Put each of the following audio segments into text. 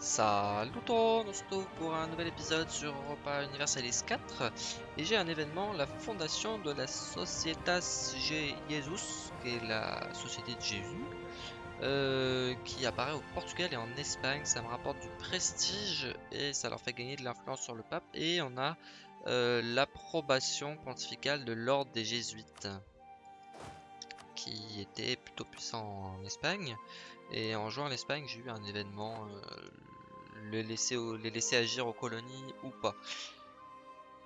Salut on se retrouve pour un nouvel épisode sur Europa Universalis 4 et j'ai un événement, la fondation de la Societas Jesus, qui est la société de Jésus, euh, qui apparaît au Portugal et en Espagne. Ça me rapporte du prestige et ça leur fait gagner de l'influence sur le pape et on a euh, l'approbation pontificale de l'ordre des jésuites qui était plutôt puissant en Espagne. Et en jouant en Espagne, j'ai eu un événement, euh, laisser les laisser agir aux colonies ou pas.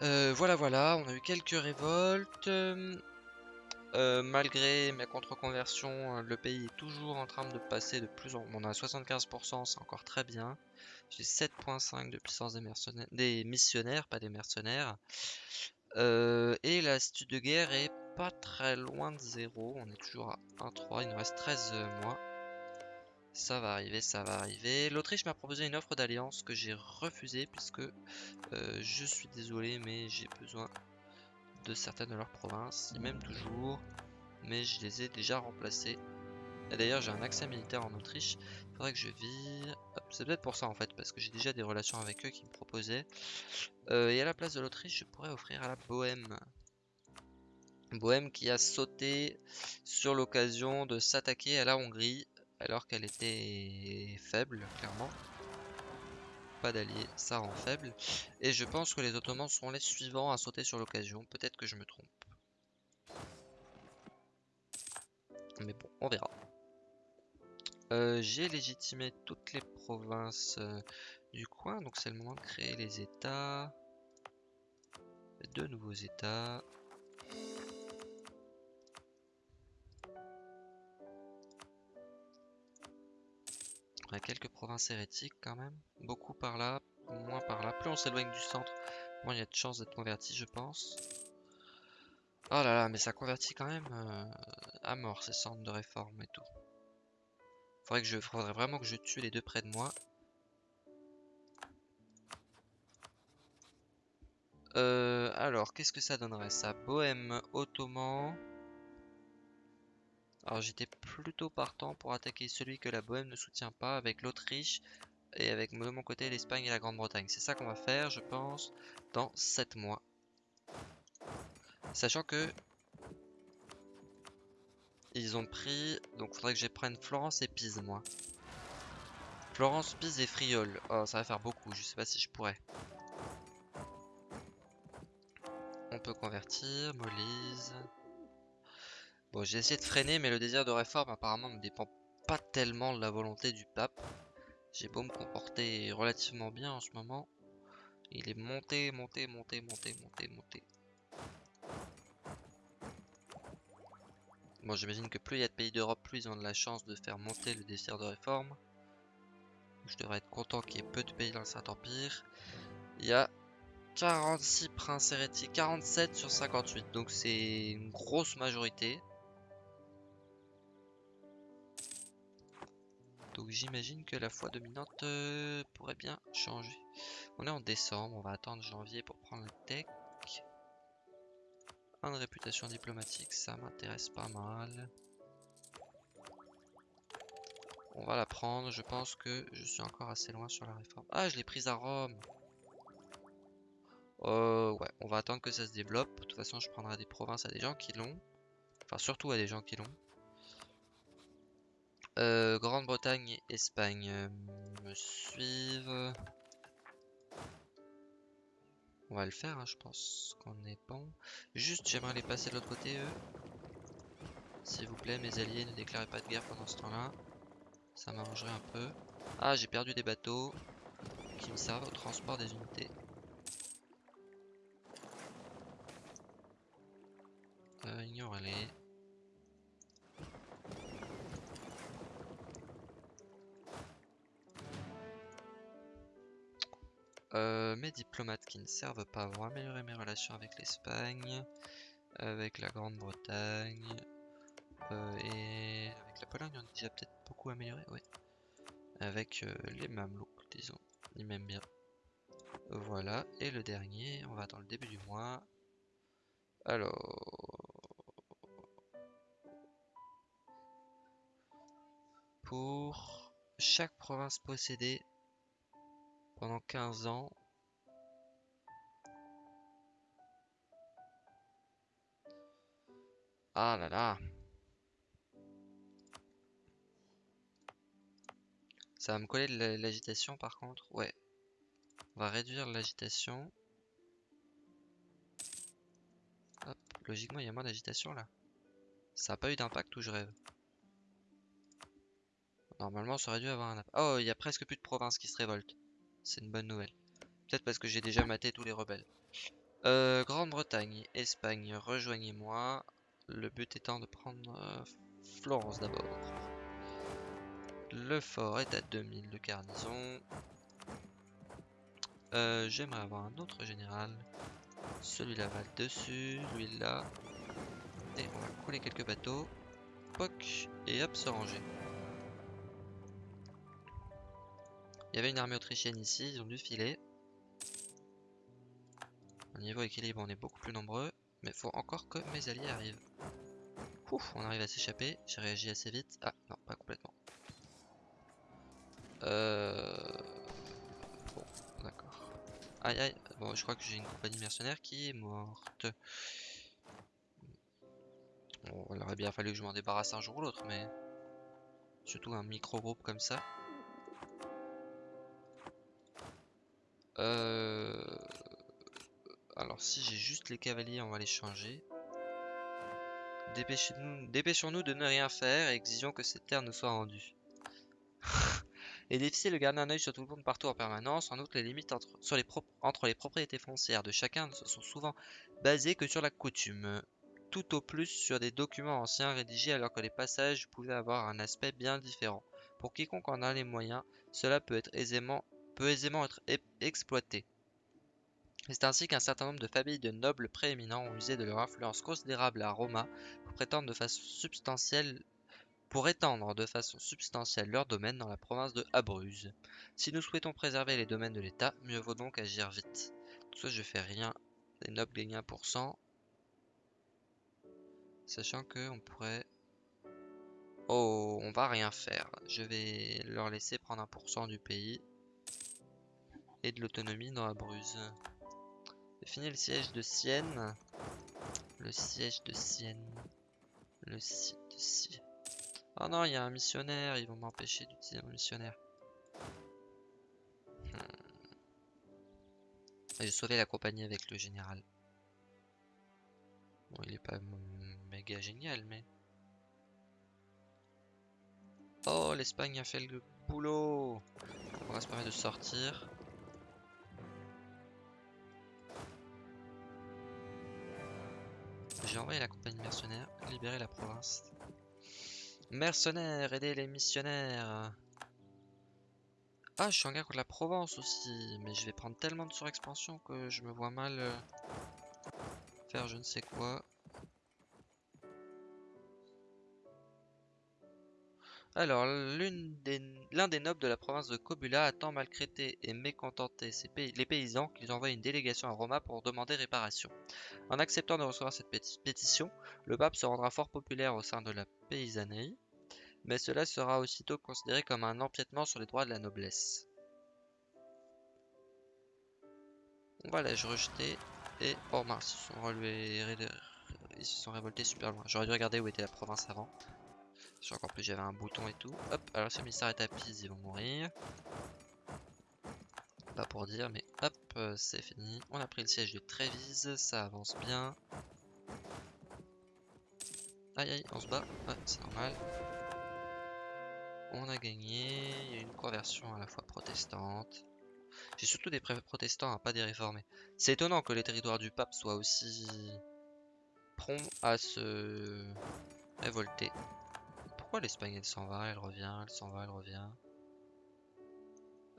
Euh, voilà, voilà, on a eu quelques révoltes. Euh, malgré ma contre-conversion, le pays est toujours en train de passer de plus en... moins On a 75%, c'est encore très bien. J'ai 7.5 de puissance des, missionnaires, pas des mercenaires. et la de guerre est pas très loin de 0. On est toujours à 1-3. Il nous reste 13 euh, mois. Ça va arriver, ça va arriver. L'Autriche m'a proposé une offre d'alliance que j'ai refusée puisque euh, je suis désolé mais j'ai besoin de certaines de leurs provinces. Ils m'aiment toujours mais je les ai déjà remplacés. Et d'ailleurs j'ai un accès militaire en Autriche. Il faudrait que je vire. C'est peut-être pour ça en fait parce que j'ai déjà des relations avec eux qui me proposaient. Euh, et à la place de l'Autriche je pourrais offrir à la Bohème. Bohème qui a sauté sur l'occasion de s'attaquer à la Hongrie alors qu'elle était faible, clairement. Pas d'alliés, ça rend faible. Et je pense que les Ottomans seront les suivants à sauter sur l'occasion. Peut-être que je me trompe. Mais bon, on verra. Euh, j'ai légitimé toutes les provinces euh, du coin, donc c'est le moment de créer les États. Deux nouveaux États. Quelques provinces hérétiques quand même. Beaucoup par là, moins par là. Plus on s'éloigne du centre, moins il y a de chances d'être converti, je pense. Oh là là, mais ça convertit quand même euh, à mort ces centres de réforme et tout. Faudrait, que je, faudrait vraiment que je tue les deux près de moi. Euh, alors, qu'est-ce que ça donnerait? Ça Bohème, Ottoman... Alors j'étais plutôt partant pour attaquer celui que la Bohème ne soutient pas avec l'Autriche et avec de mon côté l'Espagne et la Grande-Bretagne. C'est ça qu'on va faire je pense dans 7 mois. Sachant que ils ont pris, donc faudrait que je prenne Florence et Pise moi. Florence, Pise et Friol. Oh ça va faire beaucoup, je sais pas si je pourrais. On peut convertir, Molise. Bon, j'ai essayé de freiner, mais le désir de réforme apparemment ne dépend pas tellement de la volonté du pape. J'ai beau me comporter relativement bien en ce moment. Il est monté, monté, monté, monté, monté, monté. Bon, j'imagine que plus il y a de pays d'Europe, plus ils ont de la chance de faire monter le désir de réforme. Je devrais être content qu'il y ait peu de pays dans le Saint-Empire. Il y a 46 princes hérétiques, 47 sur 58, donc c'est une grosse majorité. Donc j'imagine que la foi dominante euh, pourrait bien changer. On est en décembre, on va attendre janvier pour prendre le tech. Un de réputation diplomatique, ça m'intéresse pas mal. On va la prendre, je pense que je suis encore assez loin sur la réforme. Ah, je l'ai prise à Rome euh, ouais, on va attendre que ça se développe. De toute façon, je prendrai des provinces à des gens qui l'ont. Enfin, surtout à des gens qui l'ont. Euh, Grande-Bretagne et Espagne euh, me suivent. On va le faire, hein, je pense qu'on est bon. Juste, j'aimerais les passer de l'autre côté, eux. S'il vous plaît, mes alliés, ne déclarez pas de guerre pendant ce temps-là. Ça m'arrangerait un peu. Ah, j'ai perdu des bateaux qui me servent au transport des unités. Euh, ignorez-les. Euh, mes diplomates qui ne servent pas vont améliorer mes relations avec l'Espagne, avec la Grande-Bretagne euh, et avec la Pologne. On a déjà peut-être beaucoup amélioré, ouais. Avec euh, les Mamelouks, disons. Ils m'aiment bien. Voilà. Et le dernier, on va attendre le début du mois. Alors... Pour chaque province possédée, pendant 15 ans. Ah là là. Ça va me coller de l'agitation par contre. Ouais. On va réduire l'agitation. Hop, logiquement il y a moins d'agitation là. Ça n'a pas eu d'impact ou je rêve Normalement ça aurait dû avoir un impact. Oh, il y a presque plus de provinces qui se révoltent. C'est une bonne nouvelle. Peut-être parce que j'ai déjà maté tous les rebelles. Euh, Grande-Bretagne, Espagne, rejoignez-moi. Le but étant de prendre euh, Florence d'abord. Le fort est à 2000 de garnison. Euh, j'aimerais avoir un autre général. Celui-là va dessus, lui là. Et on va couler quelques bateaux. Poc, et hop, se ranger. Il y avait une armée autrichienne ici, ils ont dû filer. Au niveau équilibre, on est beaucoup plus nombreux. Mais faut encore que mes alliés arrivent. Ouf, on arrive à s'échapper. J'ai réagi assez vite. Ah, non, pas complètement. Euh... Bon, d'accord. Aïe aïe. Bon, je crois que j'ai une compagnie mercenaire qui est morte. Bon, il aurait bien fallu que je m'en débarrasse un jour ou l'autre, mais... Surtout un micro-groupe comme ça. Euh... Alors si j'ai juste les cavaliers, on va les changer. Dépêchons-nous de ne rien faire et exigeons que cette terre nous soit rendue. Il est difficile de garder un œil sur tout le monde partout en permanence. En outre, les limites entre, sur les entre les propriétés foncières de chacun ne sont souvent basées que sur la coutume. Tout au plus sur des documents anciens rédigés alors que les passages pouvaient avoir un aspect bien différent. Pour quiconque en a les moyens, cela peut, être aisément, peut aisément être exploité. C'est ainsi qu'un certain nombre de familles de nobles prééminents ont usé de leur influence considérable à Roma pour prétendre de façon substantielle pour étendre de façon substantielle leur domaine dans la province de Abruzes. Si nous souhaitons préserver les domaines de l'État, mieux vaut donc agir vite. Ça, je fais rien. Les nobles gagnent 1%. Sachant que on pourrait... Oh, on va rien faire. Je vais leur laisser prendre 1% du pays. Et de l'autonomie dans Abruzes. Fini le siège de Sienne. Le siège de Sienne. Le site de Sienne. Oh non, il y a un missionnaire. Ils vont m'empêcher d'utiliser mon missionnaire. Hmm. J'ai sauvé la compagnie avec le général. Bon, il est pas méga génial, mais... Oh, l'Espagne a fait le boulot On va se permettre de sortir. J'ai envoyé la compagnie mercenaire, libérer la province. Mercenaires, aider les missionnaires. Ah, je suis en guerre contre la Provence aussi, mais je vais prendre tellement de surexpansion que je me vois mal euh, faire je ne sais quoi. Alors, l'un des, nobles de la province de Kobula a tant maltraité et mécontenté les paysans qu'ils envoient une délégation à Roma pour demander réparation. En acceptant de recevoir cette pétition, le pape se rendra fort populaire au sein de la paysannerie, mais cela sera aussitôt considéré comme un empiètement sur les droits de la noblesse. On va la rejeter et... Oh mince, ils se sont révoltés super loin. J'aurais dû regarder où était la province avant. Qu'en plus j'avais un bouton et tout. Hop, alors si on s'arrête à Pise, ils vont mourir. Pas pour dire, mais hop, euh, c'est fini. On a pris le siège de Trévise, ça avance bien. Aïe aïe, on se bat. C'est normal. On a gagné. Il y a une conversion à la fois protestante. J'ai surtout des protestants, hein, pas des réformés. C'est étonnant que les territoires du pape soient aussi prompts à se révolter l'Espagne elle s'en va, elle revient, elle s'en va, elle revient?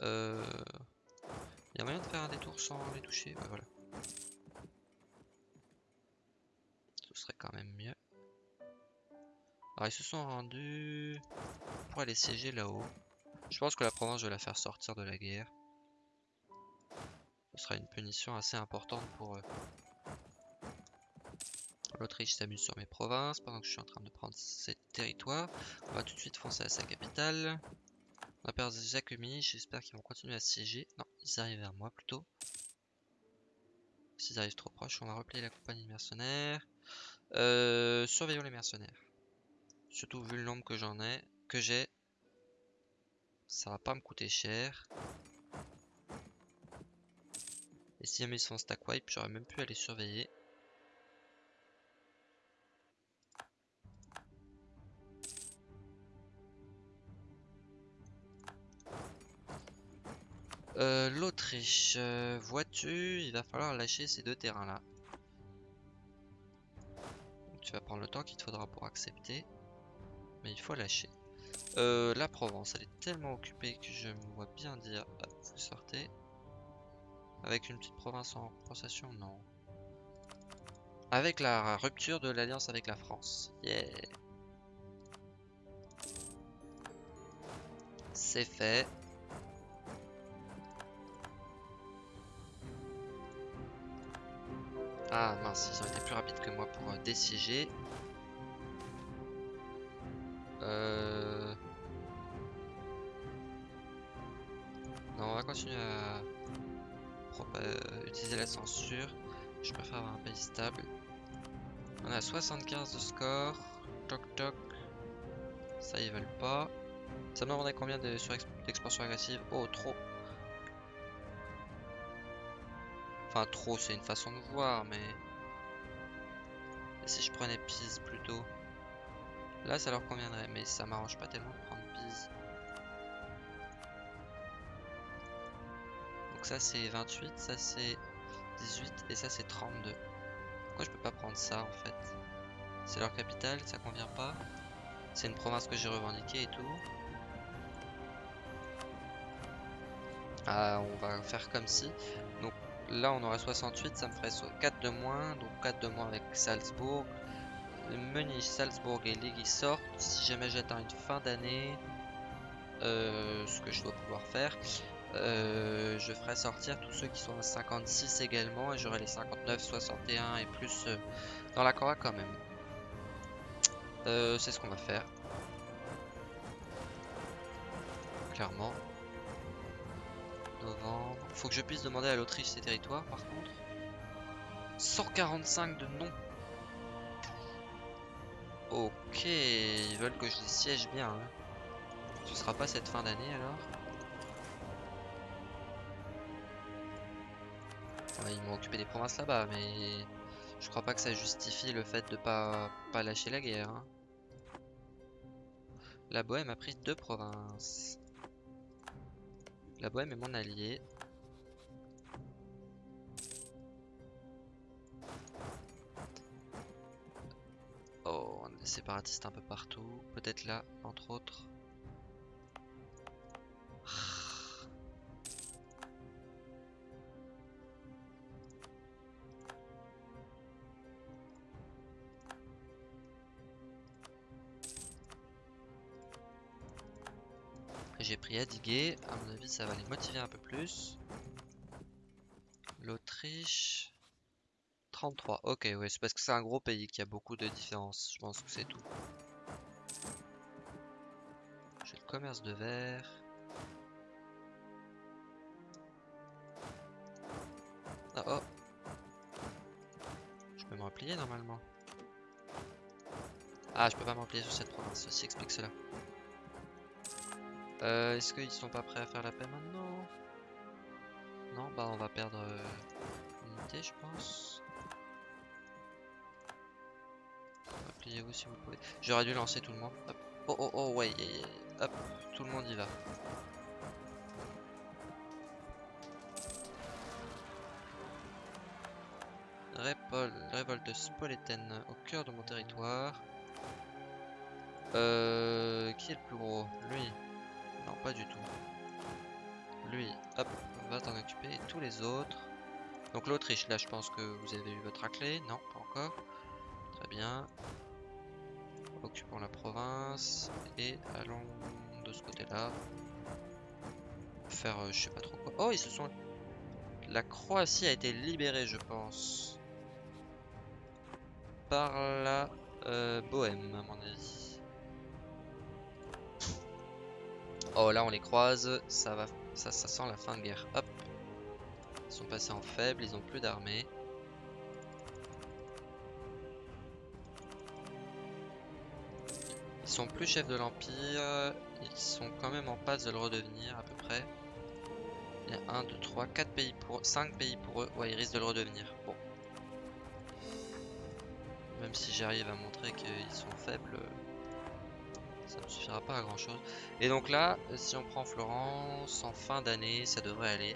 Euh... Il y a moyen de faire un détour sans les toucher? Voilà. Ce serait quand même mieux. Alors ils se sont rendus pour aller siéger là-haut. Je pense que la province, je vais la faire sortir de la guerre. Ce sera une punition assez importante pour eux. L'Autriche s'amuse sur mes provinces pendant que je suis en train de prendre ces territoires. On va tout de suite foncer à sa capitale. On a perdu Zakumi, j'espère qu'ils vont continuer à siéger. Non, ils arrivent vers moi plutôt. S'ils arrivent trop proches, on va replier la compagnie de mercenaires. Euh, surveillons les mercenaires. Surtout vu le nombre que j'en ai, que j'ai. Ça va pas me coûter cher. Et si jamais ils sont stack wipe, j'aurais même pu aller surveiller. Euh, L'Autriche, euh, vois-tu, il va falloir lâcher ces deux terrains-là. Tu vas prendre le temps qu'il te faudra pour accepter. Mais il faut lâcher. Euh, la Provence, elle est tellement occupée que je me vois bien dire... vous sortez. Avec une petite province en compensation, non. Avec la rupture de l'alliance avec la France. Yeah C'est fait. Ah mince, ils ont été plus rapides que moi pour euh, désiéger. Euh... Non, on va continuer à euh, utiliser la censure. Je préfère avoir un pays stable. On a 75 de score. Toc toc. Ça, ils veulent pas. Ça me demandait combien d'expansion agressive? Oh, trop. Enfin, trop, c'est une façon de voir, mais... Si je prenais Pise plutôt Là, ça leur conviendrait, mais ça m'arrange pas tellement de prendre Pise. Donc ça, c'est 28, ça, c'est 18, et ça, c'est 32. Pourquoi je peux pas prendre ça, en fait? C'est leur capitale, ça convient pas. C'est une province que j'ai revendiquée et tout. Ah, on va faire comme si. Donc Là, on aurait 68, ça me ferait 4 de moins, donc 4 de moins avec Salzbourg. Menu Salzbourg et Ligue sortent. Si jamais j'atteins une fin d'année, euh, ce que je dois pouvoir faire, euh, je ferai sortir tous ceux qui sont à 56 également et j'aurai les 59, 61 et plus euh, dans la Cora quand même. C'est ce qu'on va faire. Clairement novembre. Faut que je puisse demander à l'Autriche ses territoires par contre. 145 de non. Ok, ils veulent que je les siège bien. Hein. Ce sera pas cette fin d'année alors. ils m'ont occupé des provinces là-bas, mais je crois pas que ça justifie le fait de pas, pas lâcher la guerre. Hein. La Bohème a pris deux provinces. La Bohème est mon allié. Séparatistes un peu partout. Peut-être là, entre autres. j'ai pris Adigué. À mon avis, ça va les motiver un peu plus. L'Autriche. 33. Ok, ouais, c'est parce que c'est un gros pays qui a beaucoup de différences. Je pense que c'est tout. J'ai le commerce de verre. Ah oh. Je peux me replier normalement. Ah, je peux pas me replier sur cette province. Ceci explique cela. Euh, Est-ce qu'ils sont pas prêts à faire la paix maintenant? Non, bah on va perdre euh, une unité je pense. J'aurais dû lancer tout le monde. Oh oh oh ouais, hop, tout le monde y va. révolte spolétaine au cœur de mon territoire. Euh, qui est le plus gros? Lui. Non, pas du tout. Lui, hop, va t'en occuper. Et tous les autres. Donc l'Autriche, là, je pense que vous avez eu votre raclée. Non, pas encore. Très bien. Occupons la province. Et allons de ce côté-là. Faire, euh, je sais pas trop quoi. Oh, ils se sont... La Croatie a été libérée, je pense. Par la euh, Bohème, à mon avis. Oh là on les croise, ça va, ça, ça sent la fin de guerre. Hop. Ils sont passés en faible, ils ont plus d'armée. Sont plus chefs de l'Empire, ils sont quand même en passe de le redevenir à peu près. Il y a 1, 2, 3, 4 pays pour 5 pays pour eux. Ouais, ils risquent de le redevenir. Bon. Même si j'arrive à montrer qu'ils sont faibles, ça ne suffira pas à grand chose. Et donc là, si on prend Florence, en fin d'année, ça devrait aller.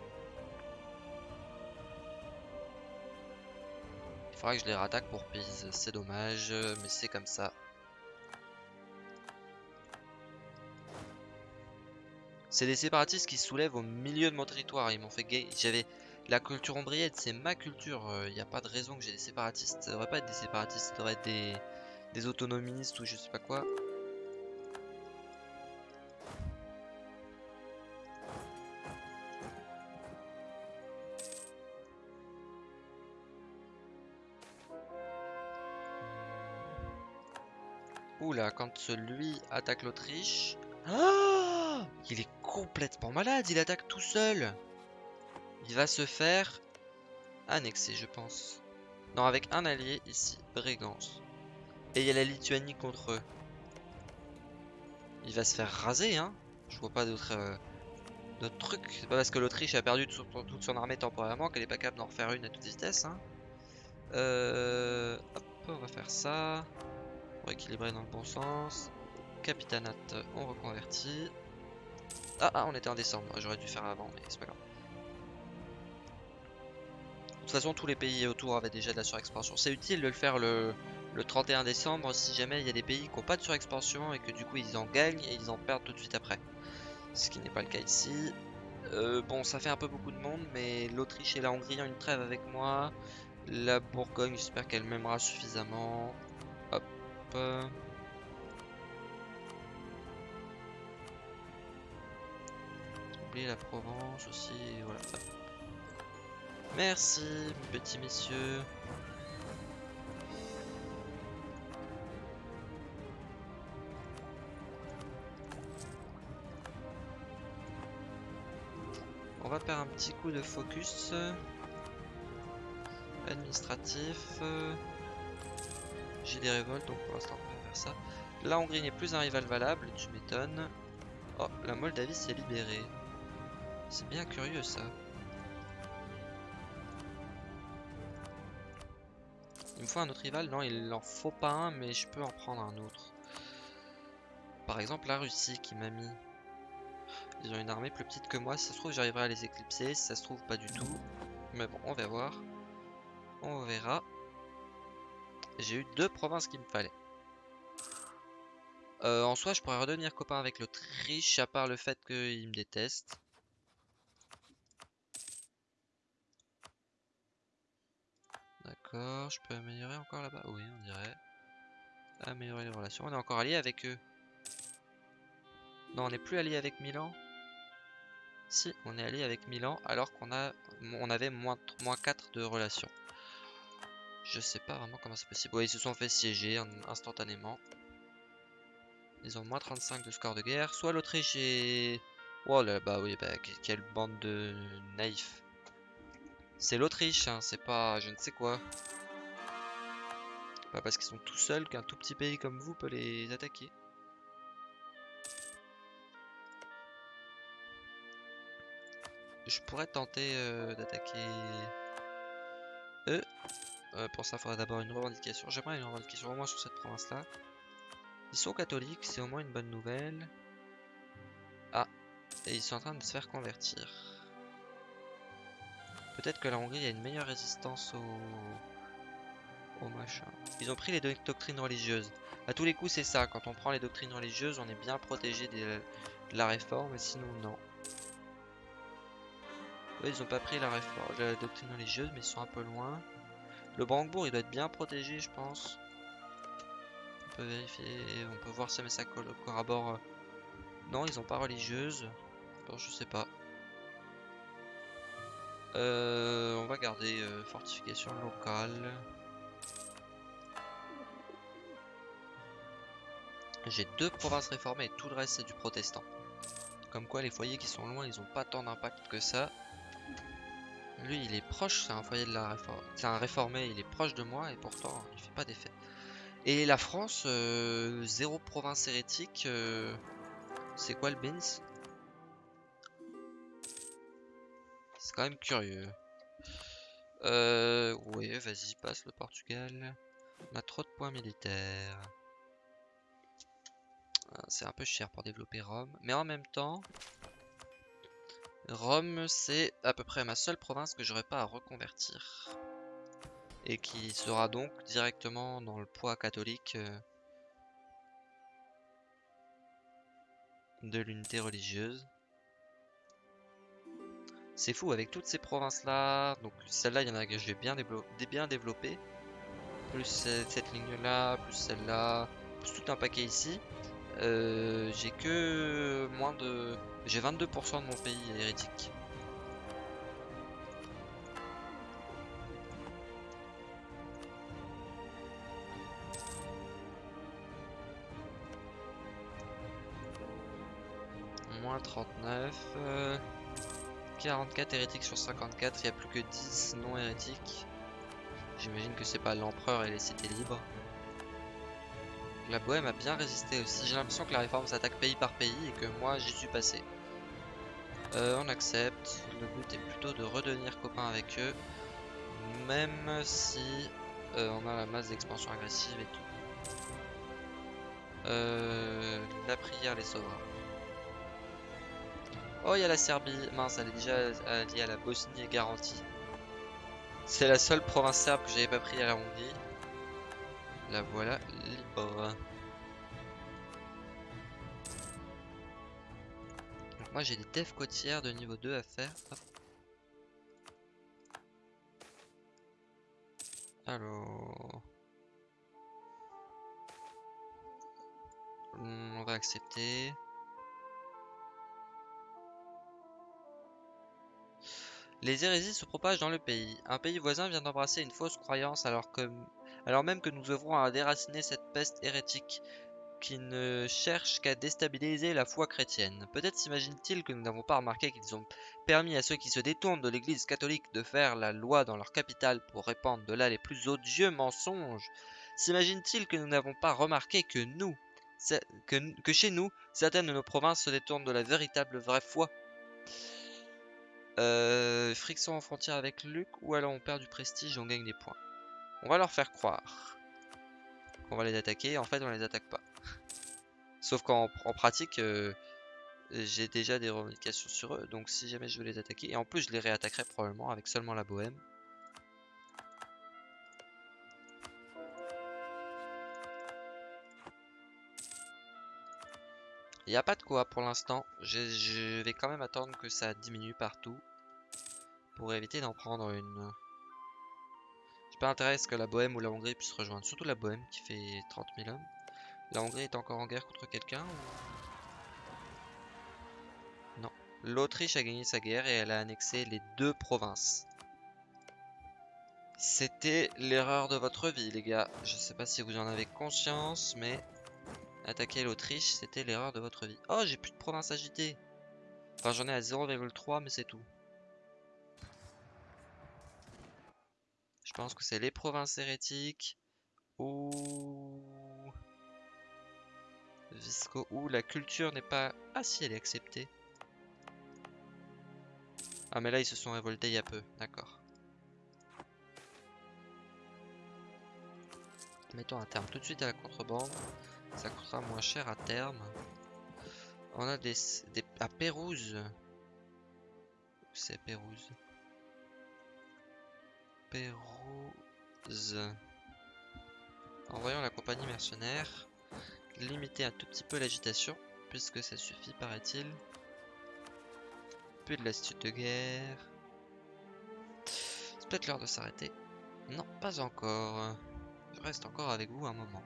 Il faudra que je les rattaque pour Pise, c'est dommage, mais c'est comme ça. C'est des séparatistes qui soulèvent au milieu de mon territoire. Ils m'ont fait gay. J'avais la culture ombrienne, c'est ma culture. Il n'y a pas de raison que j'ai des séparatistes. Ça devrait pas être des séparatistes, ça devrait être des, des autonomistes ou je sais pas quoi. Oula, quand celui attaque l'Autriche... Ah Il est complètement malade, il attaque tout seul Il va se faire annexer, je pense. Non, avec un allié ici, Brégance. Et il y a la Lituanie contre eux. Il va se faire raser, hein Je vois pas d'autres euh, trucs. C'est pas parce que l'Autriche a perdu toute son armée temporairement qu'elle est pas capable d'en refaire une à toute vitesse, hein. Euh, hop, on va faire ça équilibrer dans le bon sens. Capitanat, on reconvertit. Ah, ah, on était en décembre, j'aurais dû faire avant, mais c'est pas grave. De toute façon, tous les pays autour avaient déjà de la surexpansion. C'est utile de le faire le, le 31 décembre si jamais il y a des pays qui n'ont pas de surexpansion et que du coup ils en gagnent et ils en perdent tout de suite après. Ce qui n'est pas le cas ici. Euh, bon, ça fait un peu beaucoup de monde, mais l'Autriche et la Hongrie ont une trêve avec moi. La Bourgogne, j'espère qu'elle m'aimera suffisamment. La Provence aussi, voilà. Merci, petits messieurs. On va faire un petit coup de focus administratif. J'ai des révoltes, donc pour l'instant on va faire ça. La Hongrie n'est plus un rival valable, tu m'étonnes. Oh, la Moldavie s'est libérée. C'est bien curieux ça. Il me faut un autre rival Non, il en faut pas un, mais je peux en prendre un autre. Par exemple, la Russie qui m'a mis. Ils ont une armée plus petite que moi. Si ça se trouve, j'arriverai à les éclipser. Si ça se trouve, pas du tout. Mais bon, on va voir. On verra. J'ai eu deux provinces qu'il me fallait. Euh, en soi, je pourrais redevenir copain avec l'Autriche, à part le fait qu'il me déteste. D'accord, je peux améliorer encore là-bas? Oui, on dirait. Améliorer les relations. On est encore allié avec eux. Non, on n'est plus allié avec Milan. Si, on est allié avec Milan alors qu'on a, on avait moins, moins 4 de relations. Je sais pas vraiment comment c'est possible. Ouais, ils se sont fait siéger instantanément. Ils ont moins 35 de score de guerre. Soit l'Autriche est... Oh là, bah oui, bah quelle bande de naïfs. C'est l'Autriche, hein, c'est pas je ne sais quoi. Pas parce qu'ils sont tout seuls qu'un tout petit pays comme vous peut les attaquer. Je pourrais tenter euh, d'attaquer eux. Euh, pour ça, il faudra d'abord une revendication. J'aimerais une revendication au moins sur cette province-là. Ils sont catholiques, c'est au moins une bonne nouvelle. Ah, et ils sont en train de se faire convertir. Peut-être que la Hongrie a une meilleure résistance au... machin. Ils ont pris les doctrines religieuses. À tous les coups, c'est ça. Quand on prend les doctrines religieuses, on est bien protégé de la réforme, sinon non. ils ont pas pris la, réforme, la doctrine religieuse, mais ils sont un peu loin. Le Brandebourg, il doit être bien protégé, je pense. On peut vérifier, on peut voir si ça corrobore. Euh. Non, ils ont pas religieuse. Bon, je sais pas. Euh, on va garder euh, fortification locale. J'ai deux provinces réformées et tout le reste c'est du protestant. Comme quoi les foyers qui sont loin, ils ont pas tant d'impact que ça. Lui, il est proche, c'est un foyer de la réforme. C'est un réformé, il est proche de moi et pourtant il fait pas d'effet. Et la France, euh, zéro province hérétique. c'est quoi le Beans C'est quand même curieux. Euh, vas-y, passe le Portugal. On a trop de points militaires. Ah, C'est un peu cher pour développer Rome. Mais en même temps, Rome, c'est à peu près ma seule province que j'aurais pas à reconvertir. Et qui sera donc directement dans le poids catholique euh, de l'unité religieuse. C'est fou, avec toutes ces provinces-là, donc celle-là, il y en a que je vais bien, dévelop- dé- bien développer. Plus cette, cette ligne-là, plus celle-là, plus tout un paquet ici. Euh, j'ai que moins de... J'ai 22% de mon pays hérétique. Moins 39. euh, 44 hérétiques sur 54. Il n'y a plus que 10 non hérétiques. J'imagine que c'est pas l'empereur et les cités libres. La Bohème a bien résisté aussi. J'ai l'impression que la réforme s'attaque pays par pays et que moi j'y suis passé. Euh, on accepte. Le but est plutôt de redevenir copain avec eux. Même si euh, on a la masse d'expansion agressive et tout. Euh, la prière les sauvera. Oh, il y a la Serbie. Mince, elle est déjà alliée à la Bosnie et garantie. C'est la seule province serbe que j'avais pas pris à la Hongrie. La voilà libre. Moi j'ai des devs côtières de niveau 2 à faire. Alors... On va accepter. Les hérésies se propagent dans le pays. Un pays voisin vient d'embrasser une fausse croyance alors même que nous œuvrons à déraciner cette peste hérétique qui ne cherche qu'à déstabiliser la foi chrétienne. Peut-être s'imagine-t-il que nous n'avons pas remarqué qu'ils ont permis à ceux qui se détournent de l'église catholique de faire la loi dans leur capitale pour répandre de là les plus odieux mensonges. S'imagine-t-il que nous n'avons pas remarqué que nous, que chez nous, certaines de nos provinces se détournent de la véritable vraie foi? Euh, friction en frontière avec Luc ou alors on perd du prestige et on gagne des points. On va leur faire croire qu'on va les attaquer, en fait on les attaque pas. Sauf qu'en en pratique, euh, j'ai déjà des revendications sur eux, donc si jamais je veux les attaquer, et en plus je les réattaquerai probablement avec seulement la bohème. Il n'y a pas de quoi pour l'instant, je, je vais quand même attendre que ça diminue partout pour éviter d'en prendre une. J'ai pas intérêt à ce que la Bohème ou la Hongrie puisse rejoindre, surtout la Bohème qui fait 30 000 hommes. La Hongrie est encore en guerre contre quelqu'un ou... Non. L'Autriche a gagné sa guerre et elle a annexé les deux provinces. C'était l'erreur de votre vie, les gars. Je sais pas si vous en avez conscience, mais attaquer l'Autriche, c'était l'erreur de votre vie. Oh, j'ai plus de provinces agitées. Enfin, j'en ai à 0,3, mais c'est tout. Je pense que c'est les provinces hérétiques ou Visco ou la culture n'est pas. Ah si, elle est acceptée. Ah mais là ils se sont révoltés il y a peu, d'accord. Mettons un terme tout de suite à la contrebande. Ça coûtera moins cher à terme. On a des, des à Pérouse. C'est Pérouse? Pérouse. Envoyons la compagnie mercenaire. Limiter un tout petit peu l'agitation, puisque ça suffit, paraît-il. Plus de lassitude de guerre. C'est peut-être l'heure de s'arrêter. Non, pas encore. Je reste encore avec vous un moment.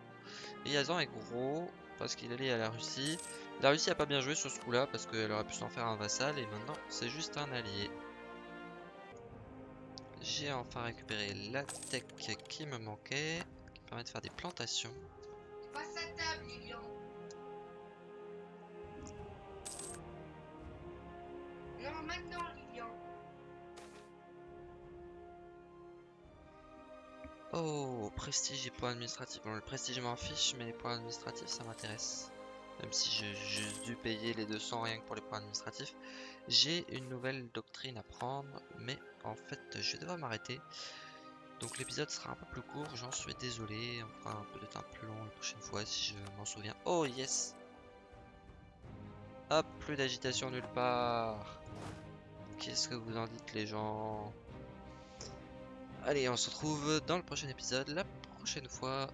Yazan est gros, parce qu'il allait à la Russie. La Russie a pas bien joué sur ce coup-là, parce qu'elle aurait pu s'en faire un vassal, et maintenant, c'est juste un allié. J'ai enfin récupéré la tech qui me manquait, qui me permet de faire des plantations. Table, Lilian. Oh, prestige et points administratifs. Bon, le prestige m'en fiche, mais les points administratifs ça m'intéresse. Même si j'ai juste dû payer les 200 rien que pour les points administratifs. J'ai une nouvelle doctrine à prendre, mais en fait je vais devoir m'arrêter. Donc l'épisode sera un peu plus court, j'en suis désolé. On fera peut-être un plus long la prochaine fois si je m'en souviens. Oh yes Hop, plus d'agitation nulle part. Qu'est-ce que vous en dites les gens? Allez, on se retrouve dans le prochain épisode, la prochaine fois.